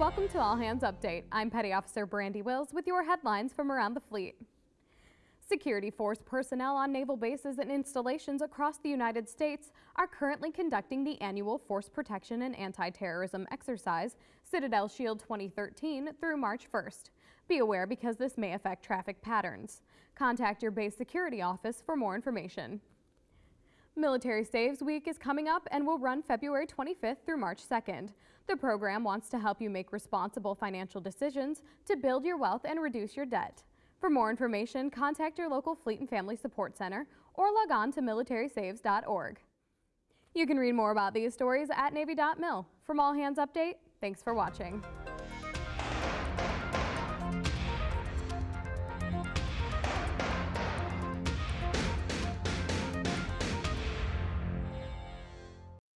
Welcome to All Hands Update. I'm Petty Officer Brandy Wills with your headlines from around the fleet. Security force personnel on naval bases and installations across the United States are currently conducting the annual Force Protection and Anti-Terrorism Exercise, Citadel Shield 2013, through March 1st. Be aware because this may affect traffic patterns. Contact your base security office for more information. Military Saves Week is coming up and will run February 25th through March 2nd. The program wants to help you make responsible financial decisions to build your wealth and reduce your debt. For more information, contact your local Fleet and Family Support Center or log on to militarysaves.org. You can read more about these stories at Navy.mil. From All Hands Update, thanks for watching.